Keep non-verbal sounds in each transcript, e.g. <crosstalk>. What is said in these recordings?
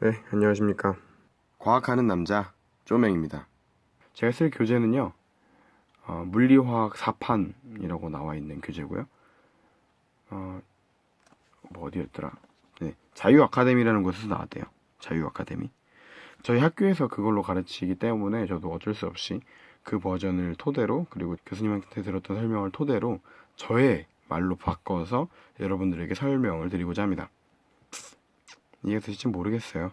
네, 안녕하십니까. 과학하는 남자 쪼맹입니다. 제가 쓸 교재는요, 어, 물리화학 4판이라고 나와 있는 교재고요. 어, 뭐 어디였더라? 네, 자유 아카데미라는 곳에서 나왔대요. 자유 아카데미. 저희 학교에서 그걸로 가르치기 때문에 저도 어쩔 수 없이 그 버전을 토대로 그리고 교수님한테 들었던 설명을 토대로 저의 말로 바꿔서 여러분들에게 설명을 드리고자 합니다. 이해가 되실지 모르겠어요.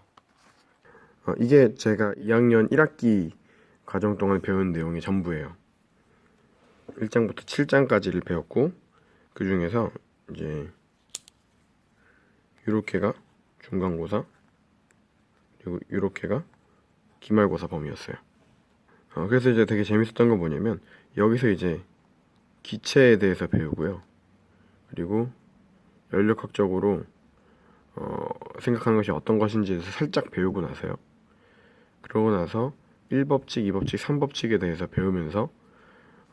어, 이게 제가 2학년 1학기 과정 동안 배운 내용의 전부예요. 1장부터 7장까지를 배웠고 그 중에서 이제 요렇게가 중간고사 그리고 요렇게가 기말고사 범위였어요. 어, 그래서 이제 되게 재밌었던 건 뭐냐면 여기서 이제 기체에 대해서 배우고요. 그리고 연력학적으로 어, 생각하는 것이 어떤 대해서 살짝 배우고 나서요. 그러고 나서 1법칙, 2법칙, 3법칙에 대해서 배우면서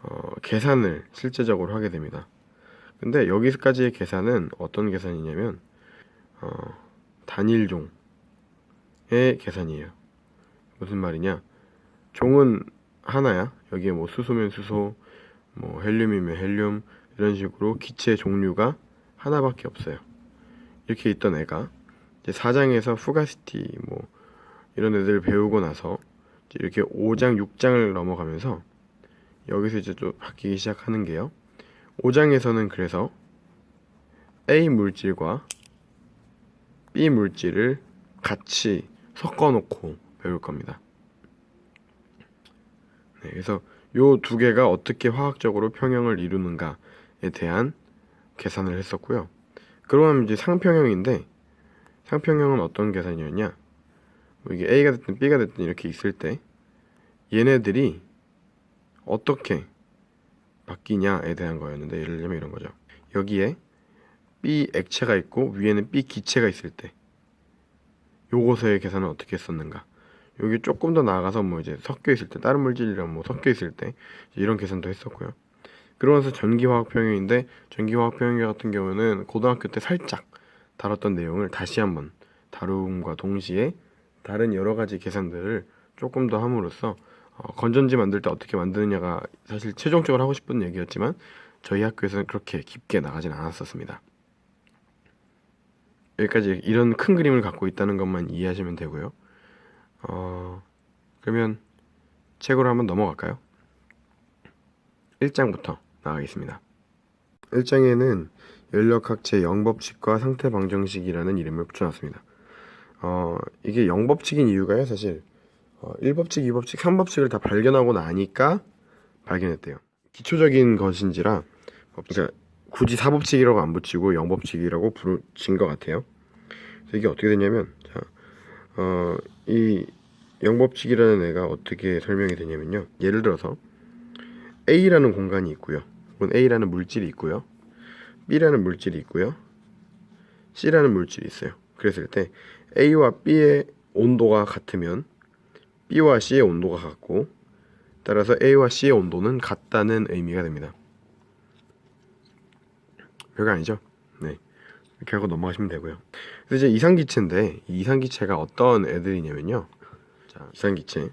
어, 계산을 실제적으로 하게 됩니다. 근데 여기까지의 계산은 어떤 계산이냐면 어, 단일종의 계산이에요. 무슨 말이냐? 종은 하나야. 여기에 뭐 수소면 수소, 뭐 헬륨이면 헬륨 이런 식으로 기체 종류가 하나밖에 없어요. 이렇게 있던 애가 이제 4장에서 푸가시티 뭐 이런 애들 배우고 나서 이렇게 5장, 6장을 넘어가면서 여기서 이제 또 바뀌기 시작하는 게요. 5장에서는 그래서 A 물질과 B 물질을 같이 섞어 놓고 배울 겁니다. 네, 그래서 요 두 개가 어떻게 화학적으로 평형을 이루는가에 대한 계산을 했었고요. 그러고 나면 이제 상평형인데 상평형은 어떤 계산이었냐? 뭐 이게 A가 됐든 B가 됐든 이렇게 있을 때 얘네들이 어떻게 바뀌냐에 대한 거였는데 예를 들면 이런 거죠. 여기에 B 액체가 있고 위에는 B 기체가 있을 때 요것의 계산은 어떻게 했었는가? 여기 조금 더 나아가서 뭐 이제 섞여 있을 때 다른 물질이랑 뭐 섞여 있을 때 이런 계산도 했었고요. 그러면서 전기화학 평형인데 전기화학 평형 같은 경우는 고등학교 때 살짝 다뤘던 내용을 다시 한번 다룸과 동시에 다른 여러 가지 계산들을 조금 더 함으로써 어, 건전지 만들 때 어떻게 만드느냐가 사실 최종적으로 하고 싶은 얘기였지만 저희 학교에서는 그렇게 깊게 나가진 않았었습니다. 여기까지 이런 큰 그림을 갖고 있다는 것만 이해하시면 되고요. 어, 그러면 책으로 한번 넘어갈까요? 1장부터 나가겠습니다. 1장에는 연력학체 영법칙과 상태방정식이라는 이름을 붙여놨습니다. 어, 이게 영법칙인 이유가요, 사실. 어, 1법칙, 2법칙, 3법칙을 다 발견하고 나니까 발견했대요. 기초적인 것인지라, 그러니까 굳이 4법칙이라고 안 붙이고 영법칙이라고 부르신 것 같아요. 이게 어떻게 되냐면, 자, 어, 이 영법칙이라는 애가 어떻게 설명이 되냐면요. 예를 들어서, A라는 공간이 있고요. 혹은 A라는 물질이 있고요. B라는 물질이 있고요. C라는 물질이 있어요. 그랬을 때 A와 B의 온도가 같으면 B와 C의 온도가 같고 따라서 A와 C의 온도는 같다는 의미가 됩니다. 별거 아니죠? 네. 이렇게 하고 넘어가시면 되고요. 그래서 이제 이상기체인데 이 이상기체가 어떤 애들이냐면요. 자, 이상기체.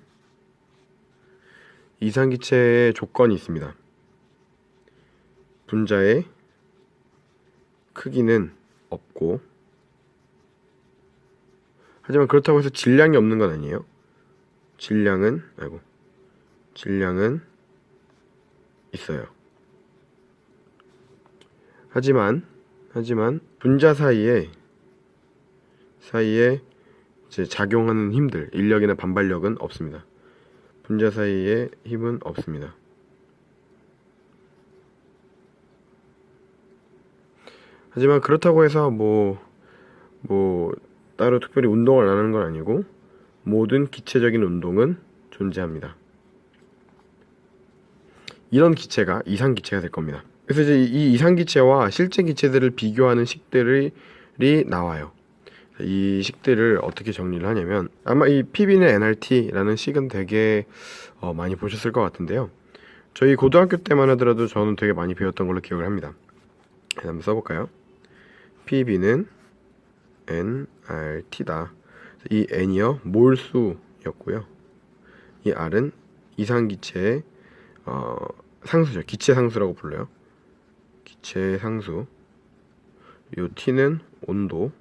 이상기체의 조건이 있습니다. 분자의 크기는 없고 하지만 그렇다고 해서 질량이 없는 건 아니에요. 질량은 아이고 질량은 있어요. 하지만 하지만 분자 사이에 사이에 이제 작용하는 힘들 인력이나 반발력은 없습니다. 분자 사이에 힘은 없습니다. 하지만 그렇다고 해서 뭐, 뭐, 따로 특별히 운동을 안 하는 건 아니고, 모든 기체적인 운동은 존재합니다. 이런 기체가 이상 기체가 될 겁니다. 그래서 이제 이 이상 기체와 실제 기체들을 비교하는 식들이 나와요. 이 식들을 어떻게 정리를 하냐면 아마 이 PB는 NRT라는 식은 되게 어, 많이 보셨을 것 같은데요. 저희 고등학교 때만 하더라도 저는 되게 많이 배웠던 걸로 기억을 합니다. 한번 써볼까요? PB는 NRT다. 이 n이요 몰수였고요. 이 r은 이상기체의 어, 상수죠. 기체 상수라고 불러요. 기체 상수. 요 t는 온도.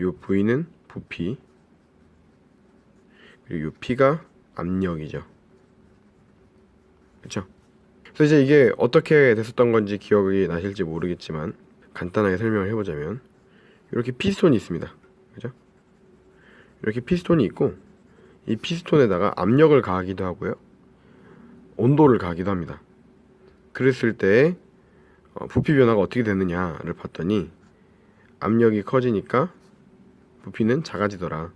요 v는 부피. 그리고 요 p가 압력이죠. 그렇죠? 그래서 이제 이게 어떻게 됐었던 건지 기억이 나실지 모르겠지만 간단하게 설명을 해보자면 이렇게 피스톤이 있습니다. 그죠? 이렇게 피스톤이 있고 이 피스톤에다가 압력을 가하기도 하고요. 온도를 가하기도 합니다. 그랬을 때 어, 부피 변화가 어떻게 되느냐를 봤더니 압력이 커지니까 부피는 작아지더라.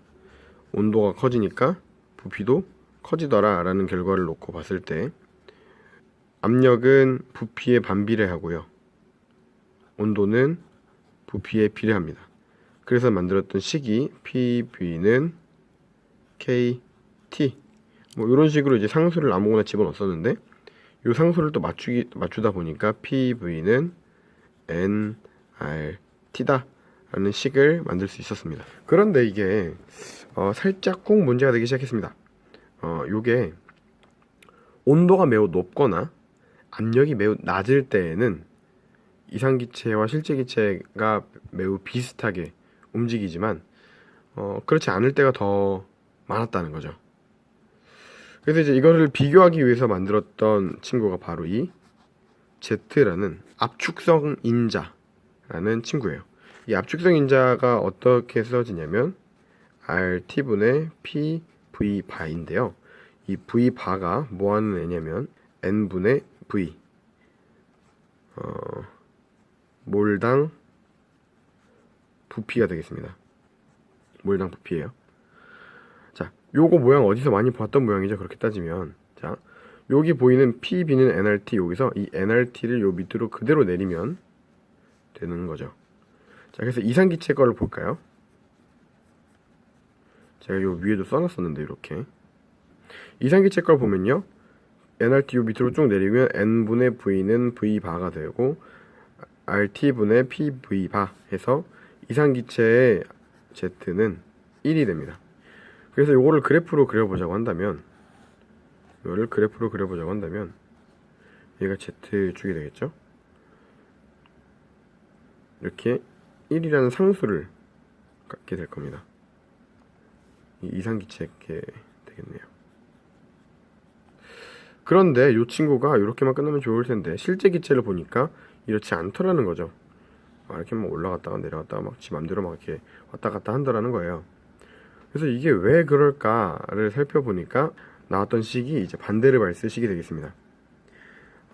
온도가 커지니까 부피도 커지더라 라는 결과를 놓고 봤을 때 압력은 부피에 반비례하고요. 온도는 부피에 비례합니다. 그래서 만들었던 식이 PV는 KT 뭐 이런 식으로 이제 상수를 아무거나 집어넣었었는데 이 상수를 또 맞추기 맞추다 보니까 PV는 nRT다 라는 식을 만들 수 있었습니다. 그런데 이게 어, 살짝 꼭 문제가 되기 시작했습니다. 어, 요게 온도가 매우 높거나 압력이 매우 낮을 때에는 이상기체와 실제기체가 매우 비슷하게 움직이지만 어, 그렇지 않을 때가 더 많았다는 거죠. 그래서 이제 이거를 비교하기 위해서 만들었던 친구가 바로 이 Z라는 압축성 인자라는 친구예요. 이 압축성 인자가 어떻게 써지냐면 RT분의 PV 바인데요. 이 V 바가 뭐 하는 애냐면 N분의 V 어, 몰당 부피가 되겠습니다. 몰당 부피예요. 자, 요거 모양 어디서 많이 봤던 모양이죠. 그렇게 따지면 자, 여기 보이는 PB는 nRT 여기서 이 nRT를 요 밑으로 그대로 내리면 되는 거죠. 자, 그래서 이상기체 거를 볼까요? 제가 요 위에도 써놨었는데 이렇게 이상기체 걸 보면요. nRT 요 밑으로 쭉 내리면 n분의 v는 v바가 되고 rt분의 pv바 해서 이상기체의 z는 1이 됩니다. 그래서 요거를 그래프로 그려보자고 한다면 이거를 그래프로 그려보자고 한다면 얘가 z축이 되겠죠? 이렇게 1이라는 상수를 갖게 될 겁니다. 이 이상기체게 되겠네요. 그런데 이 친구가 이렇게만 끝나면 좋을 텐데 실제 기체를 보니까 이렇지 않더라는 거죠. 아, 이렇게 막 올라갔다가 내려갔다가 막 지 맘대로 막 이렇게 왔다 갔다 한다라는 거예요. 그래서 이게 왜 그럴까를 살펴보니까 나왔던 식이 이제 반대를 발스 식이 되겠습니다.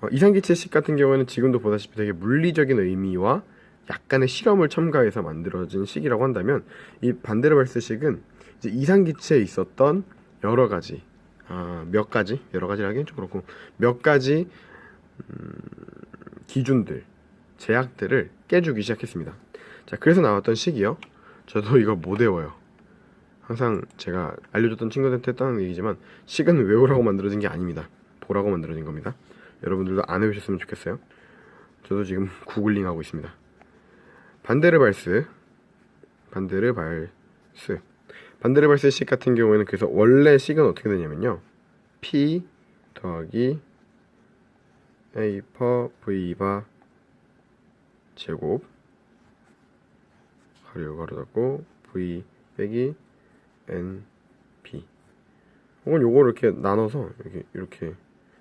어, 이상기체식 같은 경우에는 지금도 보다시피 되게 물리적인 의미와 약간의 실험을 첨가해서 만들어진 식이라고 한다면 이 반대를 발스 식은 이제 이상기체에 있었던 여러 가지 아, 몇 가지 여러 가지라기엔 좀 그렇고 몇 가지 음, 기준들 제약들을 깨주기 시작했습니다. 자 그래서 나왔던 식이요. 저도 이거 못 외워요. 항상 제가 알려줬던 친구들한테 했던 얘기지만 식은 외우라고 만들어진 게 아닙니다. 보라고 만들어진 겁니다. 여러분들도 안 외우셨으면 좋겠어요. 저도 지금 구글링 하고 있습니다. 반데르발스 반데르발스 반데르발스 식 같은 경우에는 그래서 원래 식은 어떻게 되냐면요. P 더하기 A 퍼 V 바 제곱 가로 가로 닫고 V 빼기 N P 혹은 요거를 이렇게 나눠서 이렇게 이렇게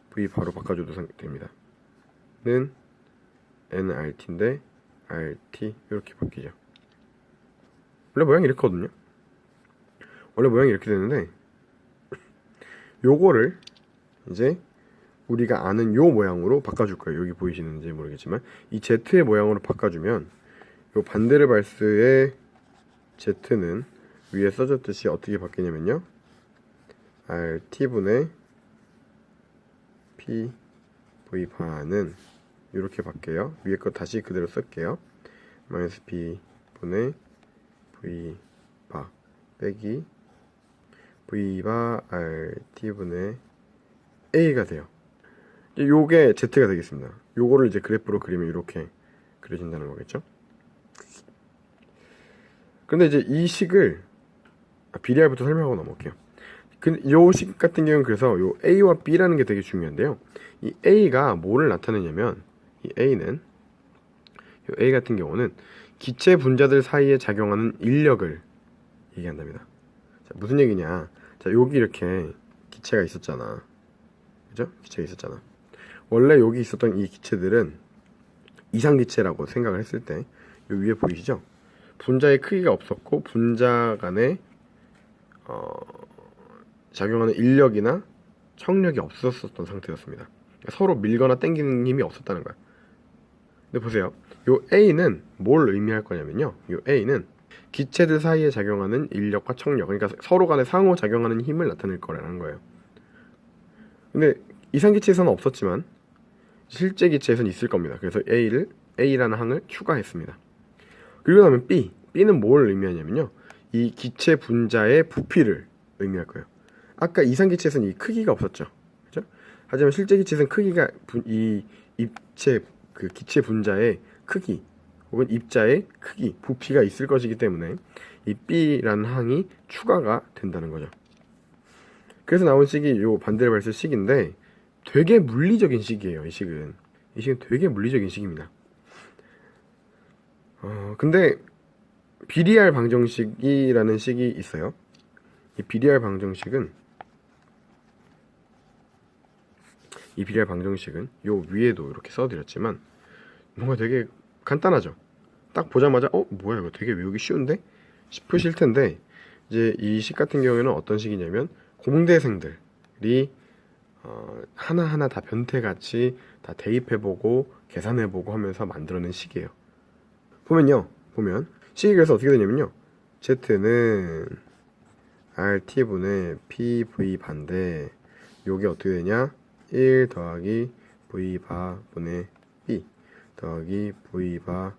V 바로 바꿔줘도 상- 됩니다. 는 NRT인데 RT 이렇게 바뀌죠. 원래 모양이 이렇거든요. 원래 모양이 이렇게 되는데 요거를 이제 우리가 아는 요 모양으로 바꿔줄 거예요. 여기 보이시는지 모르겠지만 이 Z의 모양으로 바꿔주면 요 반대르 발스의 Z는 위에 써졌듯이 어떻게 바뀌냐면요. RT분의 P V 바는 이렇게 바뀌어요. 위에 거 다시 그대로 쓸게요. 마이너스 P 분의 V 바 빼기 V 바 RT 분의 A가 돼요. 요게 Z가 되겠습니다. 요거를 이제 그래프로 그리면 이렇게 그려진다는 거겠죠. 근데 이제 이 식을 아, BDR부터 설명하고 넘어갈게요. 그, 요식 같은 경우는 그래서 요 A와 B라는 게 되게 중요한데요. 이 A가 뭐를 나타내냐면 이 A는 요 A 같은 경우는 기체 분자들 사이에 작용하는 인력을 얘기한답니다. 자, 무슨 얘기냐? 자, 여기 이렇게 기체가 있었잖아. 그죠? 기체가 있었잖아. 원래 여기 있었던 이 기체들은 이상기체라고 생각을 했을 때, 요 위에 보이시죠? 분자의 크기가 없었고, 분자 간에, 어, 작용하는 인력이나 청력이 없었었던 상태였습니다. 그러니까 서로 밀거나 당기는 힘이 없었다는 거야. 근데 보세요. 요 A는 뭘 의미할 거냐면요. 요 A는 기체들 사이에 작용하는 인력과 청력, 그러니까 서로 간에 상호 작용하는 힘을 나타낼 거라는 거예요. 근데 이상기체에서는 없었지만 실제 기체에서는 있을 겁니다. 그래서 A를 A라는 항을 추가했습니다. 그리고 나면 B, B는 뭘 의미하냐면요. 이 기체 분자의 부피를 의미할 거예요. 아까 이상 기체에서는 이 크기가 없었죠. 그죠? 하지만 실제 기체에서는 크기가 분- 이 입체 그 기체 분자의 크기 혹은 입자의 크기, 부피가 있을 것이기 때문에 이 B라는 항이 추가가 된다는 거죠. 그래서 나온 식이 요 반데르발스 식인데 되게 물리적인 식이에요. 이 식은 이 식은 되게 물리적인 식입니다. 어 근데 BDR 방정식이라는 식이 있어요. 이 BDR 방정식은 이 BDR 방정식은 요 위에도 이렇게 써드렸지만 뭔가 되게 간단하죠. 딱 보자마자 어 뭐야 이거 되게 외우기 쉬운데 싶으실 텐데 이제 이 식 같은 경우에는 어떤 식이냐면 공대생들이 어, 하나하나 다 변태같이 다 대입해보고 계산해보고 하면서 만들어낸 식이에요. 보면요, 보면 식이 그래서 어떻게 되냐면요, z는 rt분의 pv 반대 요게 어떻게 되냐? 1 더하기 v 바분의 b 더하기 v 바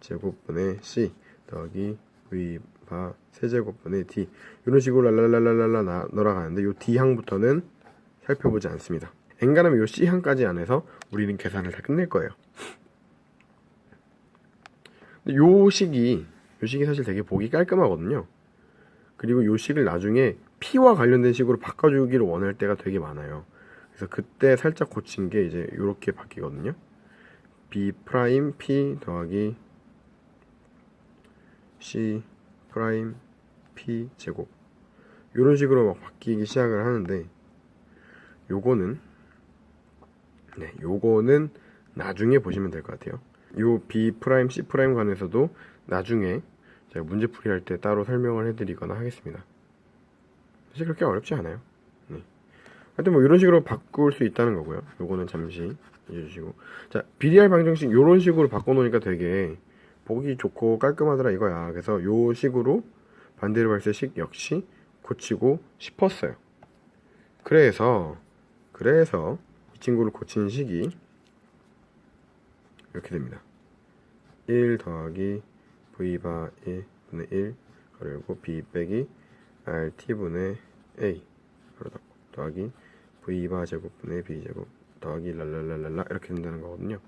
제곱분의 c 더하기 v 바 세제곱분의 d 이런 식으로 랄랄랄랄랄라 나- 돌아가는데 요 d 항부터는 살펴보지 않습니다. 엔간하면 요 c 항까지 안에서 우리는 계산을 다 끝낼 거예요. 요 식이 요 식이 사실 되게 보기 깔끔하거든요. 그리고 요 식을 나중에 p와 관련된 식으로 바꿔주기를 원할 때가 되게 많아요. 그래서 그때 살짝 고친 게 이제 이렇게 바뀌거든요. b prime p 더하기 c prime p 제곱 이런 식으로 막 바뀌기 시작을 하는데 요거는 네 요거는 나중에 보시면 될 것 같아요. 요 b prime c prime 관해서도 나중에 제가 문제풀이 할 때 따로 설명을 해드리거나 하겠습니다. 사실 그렇게 어렵지 않아요. 네. 하여튼 뭐 이런 식으로 바꿀 수 있다는 거고요. 요거는 잠시 잊어주시고 자 비리얼 방정식 요런 식으로 바꿔놓으니까 되게 보기 좋고 깔끔하더라 이거야. 그래서 요 식으로 반대로 발세식 역시 고치고 싶었어요. 그래서 그래서 이 친구를 고친 식이 이렇게 됩니다. 1 더하기 v바 1분의 1 그리고 b 빼기 rt분의 a 더하기 v바 제곱분의 b 제곱 더하기 랄랄랄랄라 이렇게 된다는 거거든요.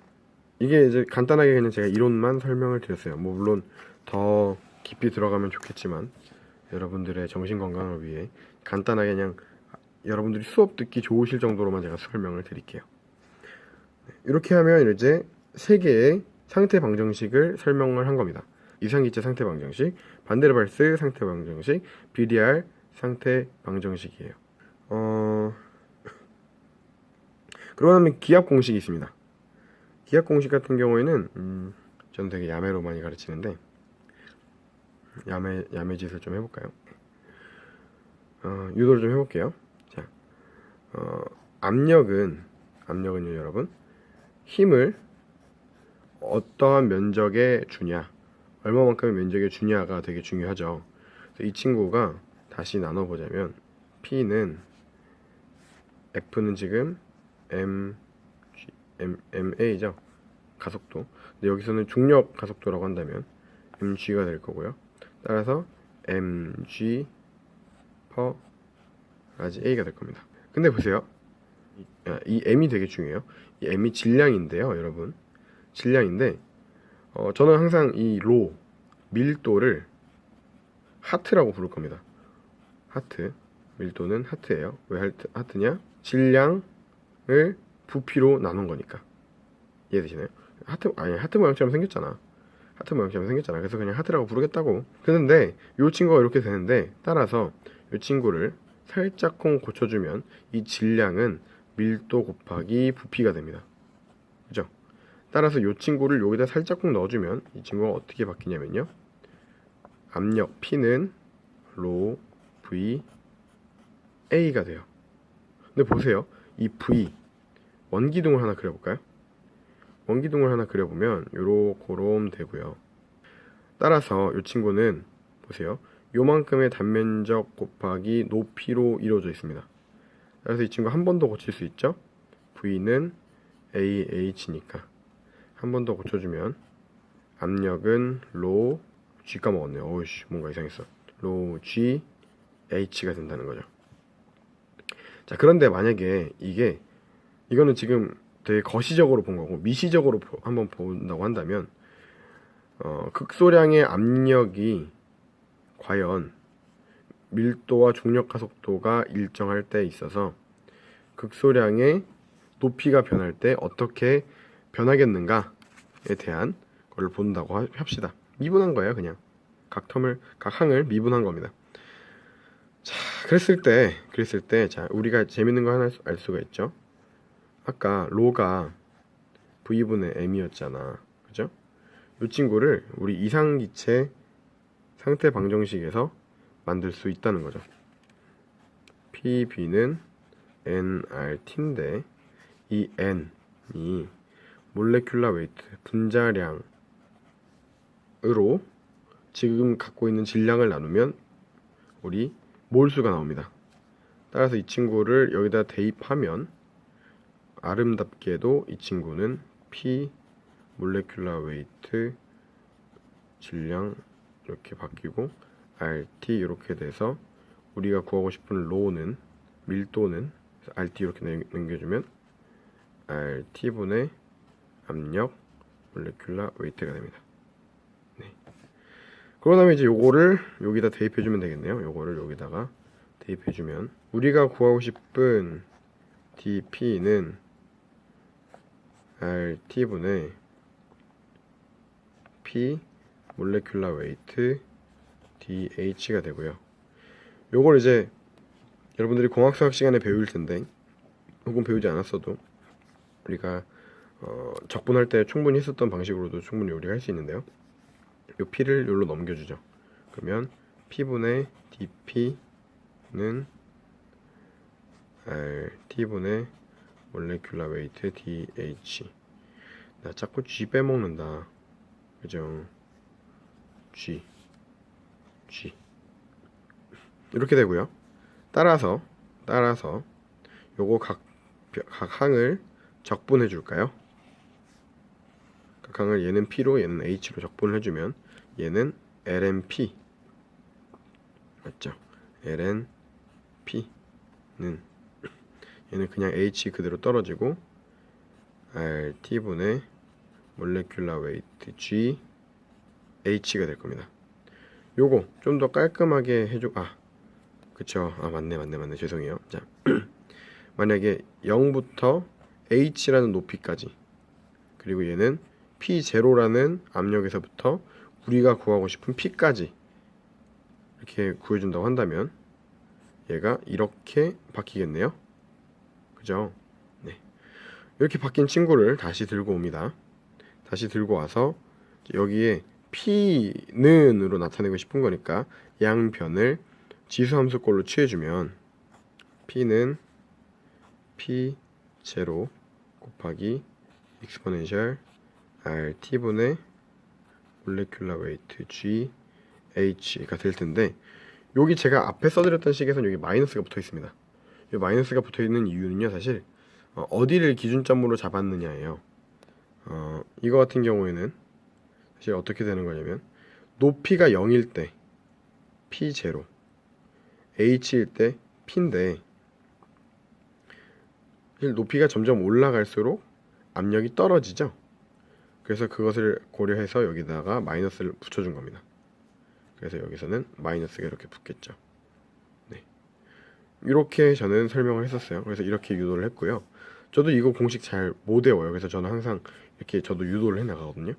이게 이제 간단하게 그냥 제가 이론만 설명을 드렸어요. 뭐 물론 더 깊이 들어가면 좋겠지만 여러분들의 정신 건강을 위해 간단하게 그냥 여러분들이 수업 듣기 좋으실 정도로만 제가 설명을 드릴게요. 네, 이렇게 하면 이제 세 개의 상태 방정식을 설명을 한 겁니다. 이상기체 상태 방정식, 반데르발스 상태 방정식, BDR 상태 방정식이에요. 어... 그러고 나면 기압 공식이 있습니다. 기압 공식 같은 경우에는 음, 저는 되게 야매로 많이 가르치는데 야매 야매 짓을 좀 해볼까요? 어, 유도를 좀 해볼게요. 자, 어, 압력은 압력은요, 여러분 힘을 어떠한 면적에 주냐, 얼마만큼의 면적에 주냐가 되게 중요하죠. 이 친구가 다시 나눠보자면 P는 F는 지금 M, G, M, MA죠. 가속도. 근데 여기서는 중력 가속도라고 한다면 mg가 될 거고요. 따라서 mg per large a가 될 겁니다. 근데 보세요. 이, m이 되게 중요해요. 이 m이 질량인데요, 여러분. 질량인데 어, 저는 항상 이 로 밀도를 하트라고 부를 겁니다. 하트 밀도는 하트예요. 왜 하트, 하트냐? 질량을 부피로 나눈 거니까 이해되시나요? 하트 아니 하트 모양처럼 생겼잖아. 하트 모양처럼 생겼잖아. 그래서 그냥 하트라고 부르겠다고. 그런데 이 친구가 이렇게 되는데 따라서 이 친구를 살짝쿵 고쳐주면 이 질량은 밀도 곱하기 부피가 됩니다. 그죠? 따라서 이 친구를 여기다 살짝쿵 넣어주면 이 친구가 어떻게 바뀌냐면요. 압력 P는 로 V A가 돼요. 근데 보세요. 이 V 원기둥을 하나 그려볼까요? 원기둥을 하나 그려보면 요렇게롬 되고요. 따라서 이 친구는 보세요. 요만큼의 단면적 곱하기 높이로 이루어져 있습니다. 그래서 이 친구 한 번 더 고칠 수 있죠? V는 AH니까 한 번 더 고쳐주면 압력은 로 G 까먹었네요. 어우씨 뭔가 이상했어. 로 G H가 된다는 거죠. 자 그런데 만약에 이게 이거는 지금 되게 거시적으로 본 거고 미시적으로 보- 한번 본다고 한다면 어, 극소량의 압력이 과연 밀도와 중력 가속도가 일정할 때 있어서 극소량의 높이가 변할 때 어떻게 변하겠는가에 대한 걸 본다고 하- 합시다. 미분한 거예요, 그냥. 각 텀을 각 항을 미분한 겁니다. 자, 그랬을 때 그랬을 때 자, 우리가 재밌는 거 하나 알 수가 있죠. 아까 로가 v분의 m이었잖아. 그죠? 이 친구를 우리 이상기체 상태 방정식에서 만들 수 있다는 거죠. PB는 nRT인데 이 n이 몰레큘라 웨이트 분자량으로 지금 갖고 있는 질량을 나누면 우리 몰수가 나옵니다. 따라서 이 친구를 여기다 대입하면 아름답게도 이 친구는 P molecular weight 질량 이렇게 바뀌고 RT 이렇게 돼서 우리가 구하고 싶은 로는 밀도는 RT 이렇게 남- 남겨주면 RT분의 압력 molecular weight가 됩니다. 네. 그러고 나면 이제 요거를 여기다 대입해주면 되겠네요. 요거를 여기다가 대입해주면 우리가 구하고 싶은 DP는 RT분의 P 몰레큘라 웨이트 DH가 되고요. 요걸 이제 여러분들이 공학수학 시간에 배울 텐데 혹은 배우지 않았어도 우리가 어, 적분할 때 충분히 했었던 방식으로도 충분히 우리가 할 수 있는데요. 요 P를 여기로 넘겨주죠. 그러면 P분의 DP는 RT분의 몰레큘라 웨이트 DH 나 자꾸 G 빼먹는다 그죠 G G 이렇게 되고요. 따라서 따라서 요거 각, 각 항을 적분해 줄까요? 각 항을 얘는 P로 얘는 H로 적분을 해주면 얘는 LNP. 맞죠? LNP는 얘는 그냥 H 그대로 떨어지고 RT분의 몰레큘라 웨이트 G H가 될 겁니다. 요거 좀 더 깔끔하게 해줘 아 그쵸 아 맞네 맞네 맞네 죄송해요 자 <clears throat> 만약에 0부터 H라는 높이까지 그리고 얘는 P0라는 압력에서부터 우리가 구하고 싶은 P까지 이렇게 구해준다고 한다면 얘가 이렇게 바뀌겠네요 그죠? 네. 이렇게 바뀐 친구를 다시 들고 옵니다. 다시 들고 와서 여기에 P는으로 나타내고 싶은 거니까 양변을 지수함수꼴로 취해주면 P는 P0 곱하기 exponential RT분의 molecular weight G H가 될 텐데 여기 제가 앞에 써드렸던 식에서는 여기 마이너스가 붙어 있습니다. 이 마이너스가 붙어 있는 이유는요, 사실 어, 어디를 기준점으로 잡았느냐예요. 어, 이거 같은 경우에는 사실 어떻게 되는 거냐면 높이가 0일 때 P0, H일 때 P인데 높이가 점점 올라갈수록 압력이 떨어지죠. 그래서 그것을 고려해서 여기다가 마이너스를 붙여준 겁니다. 그래서 여기서는 마이너스가 이렇게 붙겠죠. 네. 이렇게 저는 설명을 했었어요. 그래서 이렇게 유도를 했고요. 저도 이거 공식 잘 못 외워요. 그래서 저는 항상 이렇게 저도 유도를 해 나가거든요.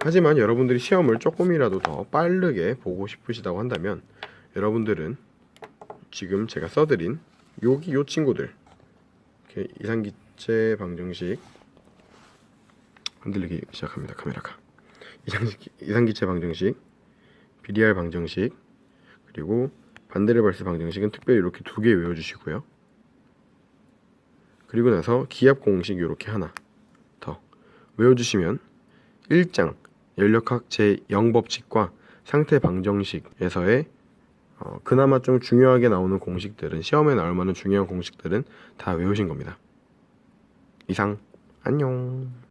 하지만 여러분들이 시험을 조금이라도 더 빠르게 보고 싶으시다고 한다면 여러분들은 지금 제가 써드린 여기 요 친구들 이렇게 이상기체 방정식 흔들리기 시작합니다 카메라가. 이상기, 이상기체 방정식 비리알 방정식 그리고 반데르발스 방정식은 특별히 이렇게 두 개 외워주시고요. 그리고 나서 기압 공식 이렇게 하나 더 외워주시면 1장 연력학 제0법칙과 상태 방정식에서의 어, 그나마 좀 중요하게 나오는 공식들은 시험에 나올 만한 중요한 공식들은 다 외우신 겁니다. 이상 안녕.